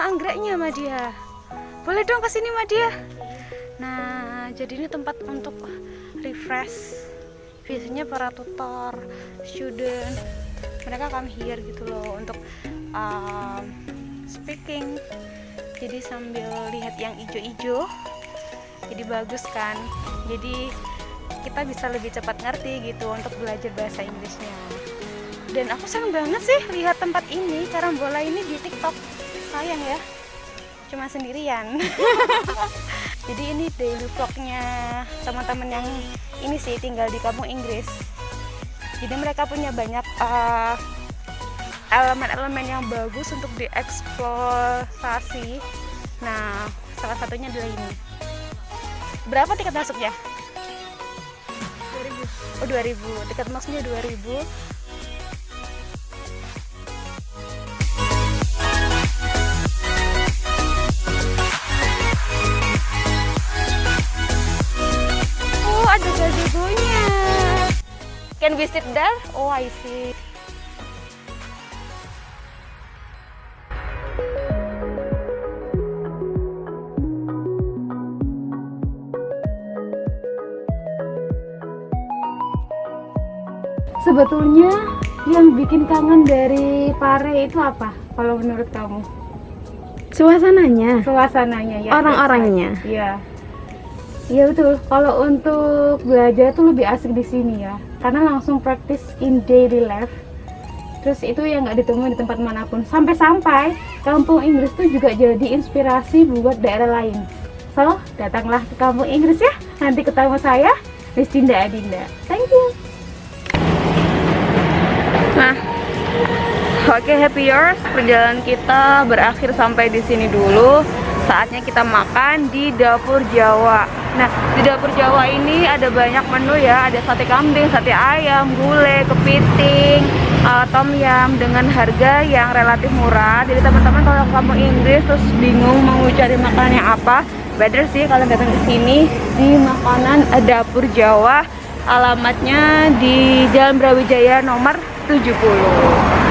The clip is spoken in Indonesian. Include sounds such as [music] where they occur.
anggreknya Madia. Boleh dong ke sini Madia. Nah, jadi ini tempat untuk refresh. Biasanya para tutor, student, mereka come here gitu loh untuk um, speaking. Jadi sambil lihat yang ijo-ijo, jadi bagus kan. Jadi kita bisa lebih cepat ngerti gitu untuk belajar bahasa Inggrisnya dan aku seneng banget sih lihat tempat ini karambola ini di TikTok sayang ya. Cuma sendirian. [laughs] Jadi ini daily vlognya teman-teman yang ini sih tinggal di kampung Inggris. Jadi mereka punya banyak uh, elemen-elemen yang bagus untuk dieksplorasi. Nah salah satunya adalah ini. Berapa tiket masuknya? 2000 oh 2000 tiket masuknya 2000 ada gazebo-nya. Can we sit there? Oh, I see. Sebetulnya yang bikin kangen dari Pare itu apa? Kalau menurut kamu? Suasananya, Suasananya ya. orang-orangnya. Iya. Iya betul. Kalau untuk belajar tuh lebih asik di sini ya, karena langsung praktis in daily life. Terus itu yang nggak ditemui di tempat mana pun. Sampai-sampai kampung Inggris tuh juga jadi inspirasi buat daerah lain. So, datanglah ke kampung Inggris ya. Nanti ketemu saya, Miss Dinda Adinda. Thank you. Nah, oke happy yours. Perjalanan kita berakhir sampai di sini dulu. Saatnya kita makan di dapur Jawa. Nah, di dapur Jawa ini ada banyak menu ya. Ada sate kambing, sate ayam, gulai, kepiting, uh, tom yum dengan harga yang relatif murah. Jadi teman-teman kalau kamu Inggris terus bingung mau cari makanan yang apa, better sih kalian datang ke sini di makanan dapur Jawa. Alamatnya di Jalan Brawijaya nomor 70